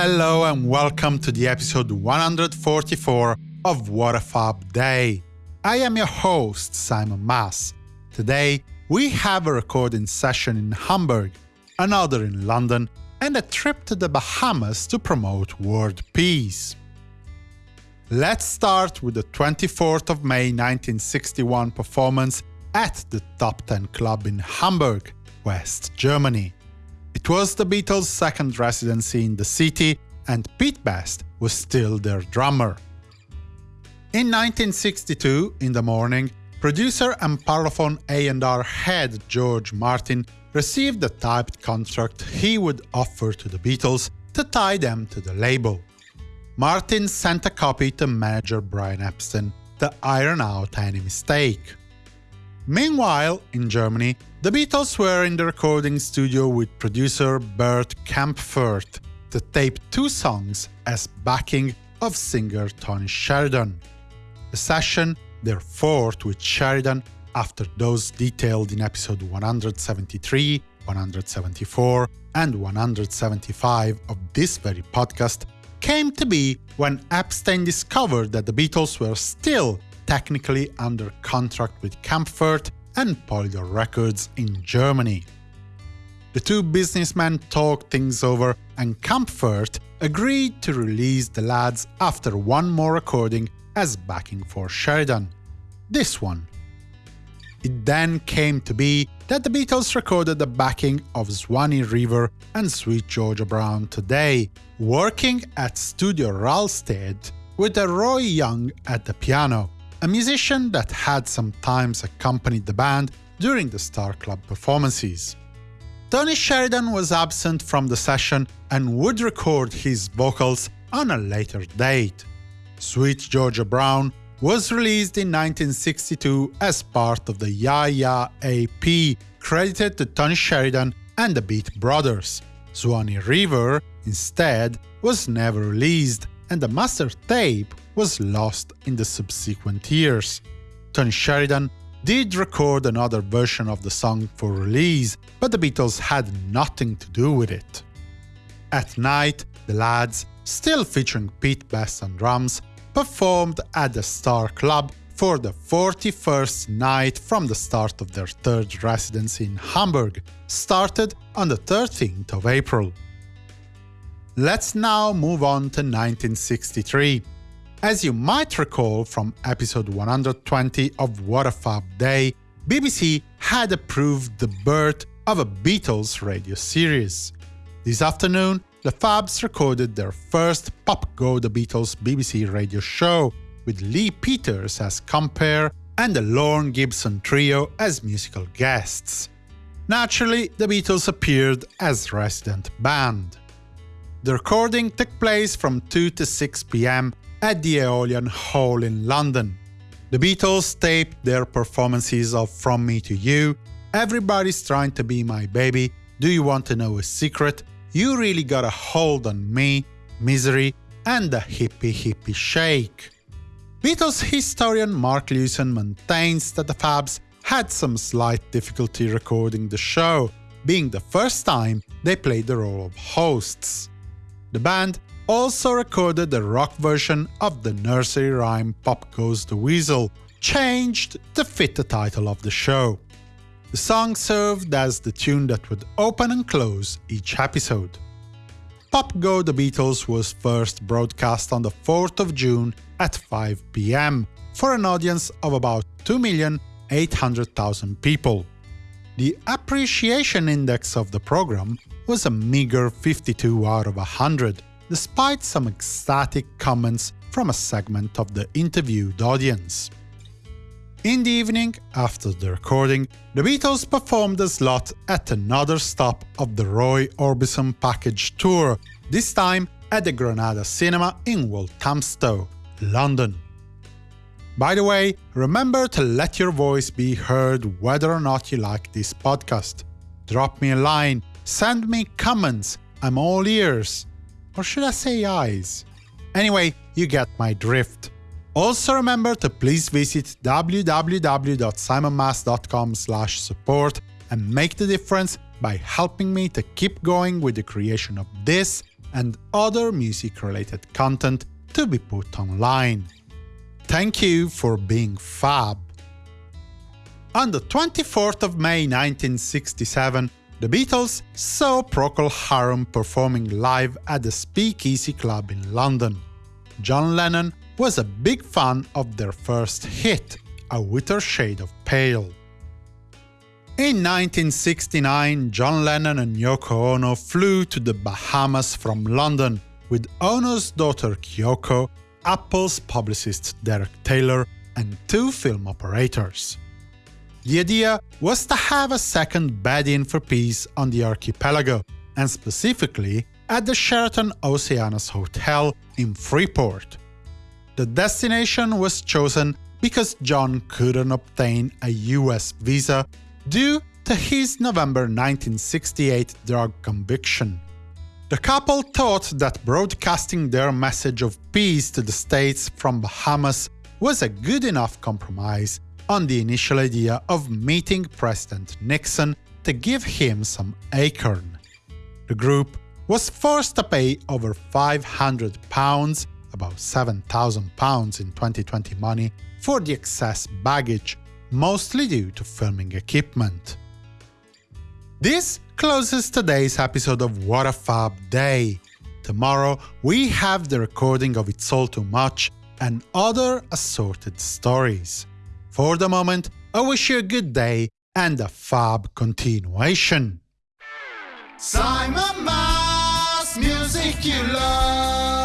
Hello and welcome to the episode 144 of What a Fab Day. I am your host, Simon Mas. Today, we have a recording session in Hamburg, another in London, and a trip to the Bahamas to promote world peace. Let's start with the 24th of May 1961 performance at the Top 10 Club in Hamburg, West Germany. It was the Beatles' second residency in the city, and Pete Best was still their drummer. In 1962, in the morning, producer and Parlophone A&R head George Martin received a typed contract he would offer to the Beatles to tie them to the label. Martin sent a copy to manager Brian Epstein to iron out any mistake. Meanwhile, in Germany, the Beatles were in the recording studio with producer Bert Kaempfert to tape two songs as backing of singer Tony Sheridan. The session, their fourth with Sheridan, after those detailed in episode 173, 174, and 175 of this very podcast, came to be when Epstein discovered that the Beatles were still technically under contract with Kaempfert and Polydor Records in Germany. The two businessmen talked things over and Kaempfert agreed to release the lads after one more recording as backing for Sheridan. This one. It then came to be that the Beatles recorded the backing of Swanee River and Sweet Georgia Brown today, working at Studio Rahlstedt with Roy Young at the piano a musician that had sometimes accompanied the band during the Star Club performances. Tony Sheridan was absent from the session and would record his vocals on a later date. Sweet Georgia Brown was released in 1962 as part of the Ya Ya EP, credited to Tony Sheridan and the Beat Brothers. Swanee River, instead, was never released, and the master tape was lost in the subsequent years. Tony Sheridan did record another version of the song for release, but the Beatles had nothing to do with it. At night, the lads, still featuring Pete Best on drums, performed at the Star Club for the 41st night from the start of their third residency in Hamburg, started on the 13th of April. Let's now move on to 1963. As you might recall from episode 120 of What a Fab Day, BBC had approved the birth of a Beatles radio series. This afternoon, the Fabs recorded their first Pop Go The Beatles BBC radio show, with Lee Peters as compere and the Lorne Gibson Trio as musical guests. Naturally, the Beatles appeared as resident band. The recording took place from 2 to 6 pm at the Aeolian Hall in London. The Beatles taped their performances of From Me to You, Everybody's Trying to Be My Baby, Do You Want to Know a Secret, You Really Got a Hold on Me, Misery, and the Hippy Hippy Shake. Beatles historian Mark Lewisohn maintains that the Fabs had some slight difficulty recording the show, being the first time they played the role of hosts. The band also recorded a rock version of the nursery rhyme Pop Goes the Weasel, changed to fit the title of the show. The song served as the tune that would open and close each episode. Pop Go The Beatles was first broadcast on the 4th of June at 5 pm for an audience of about 2,800,000 people. The appreciation index of the program was a meager 52 out of 100, despite some ecstatic comments from a segment of the interviewed audience. In the evening, after the recording, the Beatles performed a slot at another stop of the Roy Orbison package tour, this time at the Granada Cinema in Walthamstow, London. By the way, remember to let your voice be heard whether or not you like this podcast. Drop me a line, send me comments, I'm all ears. Or should I say eyes? Anyway, you get my drift. Also remember to please visit www.simonmas.com support and make the difference by helping me to keep going with the creation of this and other music-related content to be put online. Thank you for being fab. On the 24th of May 1967, the Beatles saw Procol Harum performing live at the Speakeasy Club in London. John Lennon was a big fan of their first hit, A Whiter Shade of Pale. In 1969, John Lennon and Yoko Ono flew to the Bahamas from London, with Ono's daughter Kyoko, Apple's publicist Derek Taylor, and two film operators. The idea was to have a second bed-in for peace on the archipelago, and specifically at the Sheraton Oceanus Hotel in Freeport. The destination was chosen because John couldn't obtain a US visa due to his November 1968 drug conviction. The couple thought that broadcasting their message of peace to the States from Bahamas was a good enough compromise on the initial idea of meeting President Nixon to give him some acorn. The group was forced to pay over 500 pounds, about 7,000 pounds in 2020 money, for the excess baggage, mostly due to filming equipment. This closes today's episode of What a Fab Day. Tomorrow we have the recording of It's All Too Much and other assorted stories. For the moment, I wish you a good day and a fab continuation. Simon Mas, music you love.